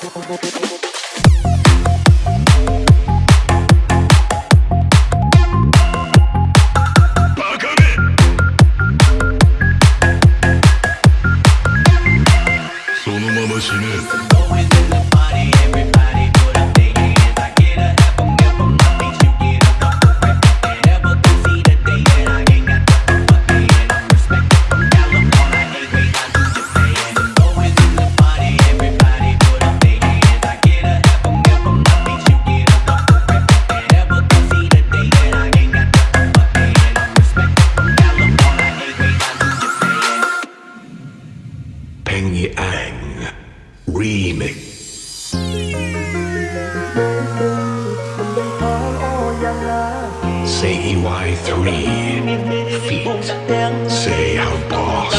ここ。Remix. Say EY3 Feet. Say how boss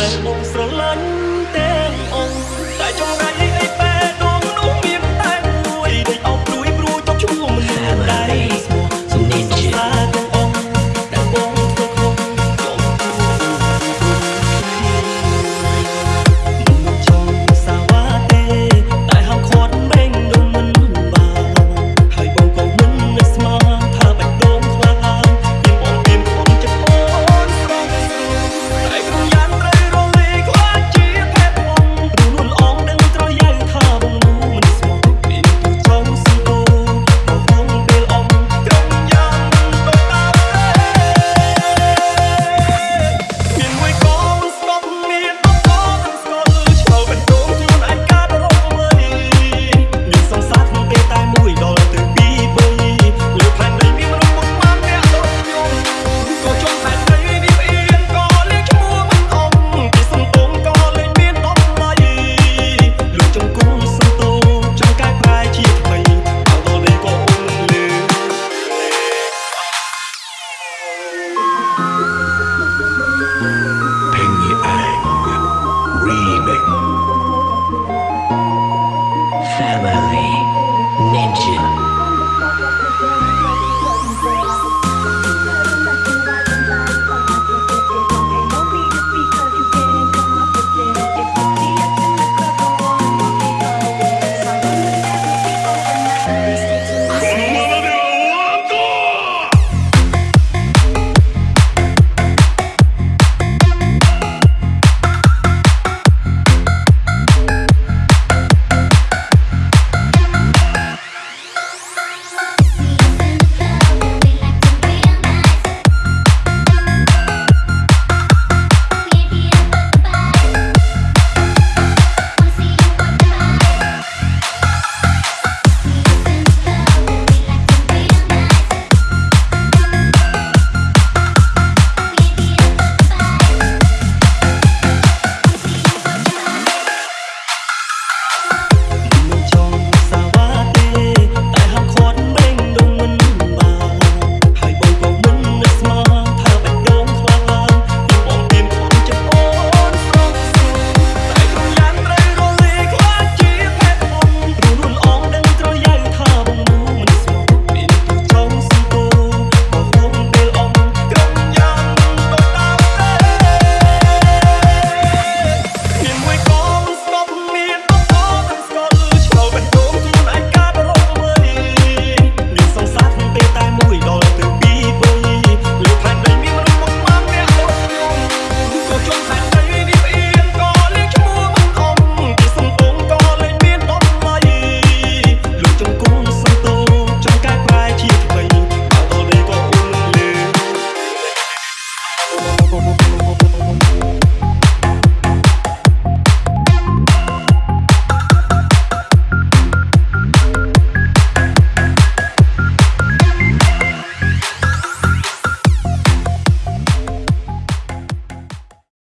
Penny Ang Remix.